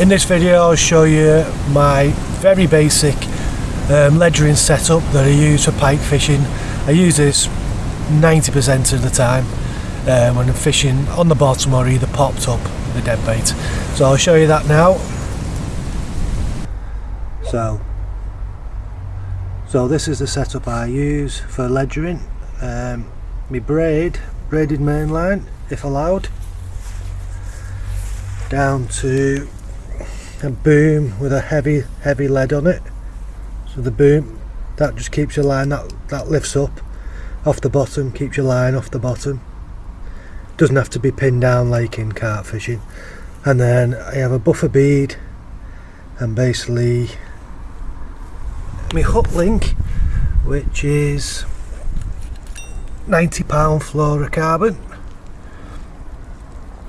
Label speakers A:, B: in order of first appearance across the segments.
A: In this video I'll show you my very basic um, ledgering setup that I use for pike fishing. I use this 90% of the time uh, when I'm fishing on the bottom or either popped up with a dead bait. So I'll show you that now. So, so this is the setup I use for ledgering. Um, my braid, braided main line if allowed, down to a boom with a heavy heavy lead on it. So the boom that just keeps your line that that lifts up off the bottom keeps your line off the bottom. Doesn't have to be pinned down like in carp fishing. And then I have a buffer bead and basically my hook link which is 90 pound fluorocarbon.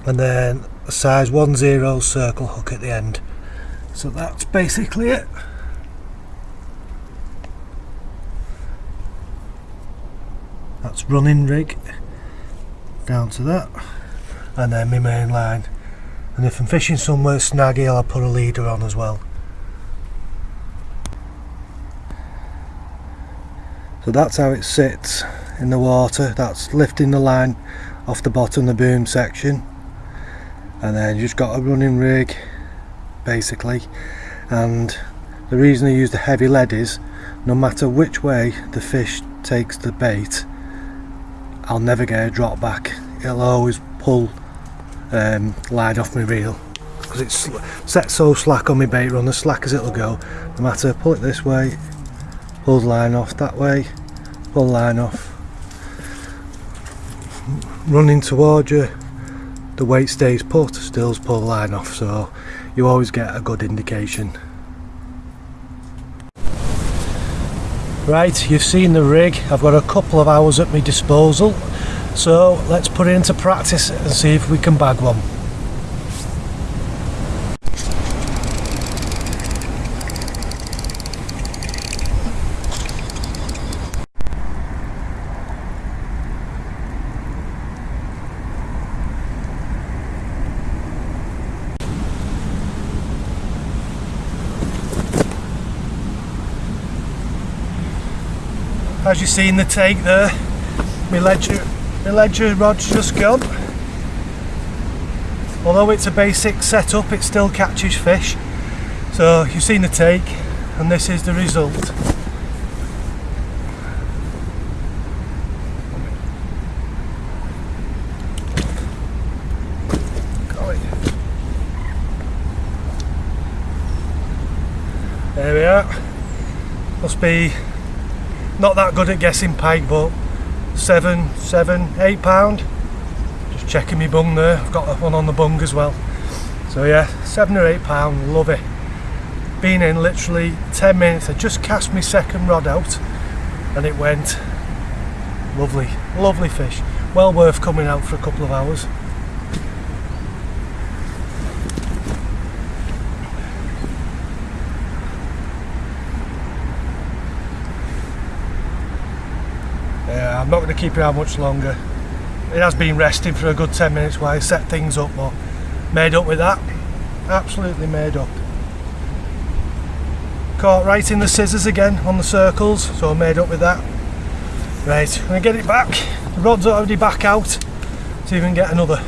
A: And then a size 10 circle hook at the end so that's basically it. That's running rig down to that. And then my main line. And if I'm fishing somewhere snaggy I'll put a leader on as well. So that's how it sits in the water. That's lifting the line off the bottom the boom section. And then you just got a running rig basically. And the reason I use the heavy lead is no matter which way the fish takes the bait I'll never get a drop back. It'll always pull um, line off my reel. Because it's set so slack on my bait run as slack as it'll go. No matter pull it this way pull the line off that way pull line off. Running towards you the weight stays put stills pull line off so you always get a good indication. Right, you've seen the rig. I've got a couple of hours at my disposal. So let's put it into practice and see if we can bag one. As you see in the take there my ledger my ledger rod's just gone. Although it's a basic setup it still catches fish. So you've seen the take and this is the result. There we are. Must be not that good at guessing pike but seven seven eight pound. Just checking me bung there. I've got one on the bung as well. So yeah seven or eight pound. Love it. Been in literally 10 minutes. I just cast my second rod out and it went lovely. Lovely fish. Well worth coming out for a couple of hours Yeah, I'm not going to keep it out much longer. It has been resting for a good 10 minutes while I set things up, but made up with that. Absolutely made up. Caught right in the scissors again on the circles, so I made up with that. Right, I'm going to get it back. The rod's already back out, so you can get another.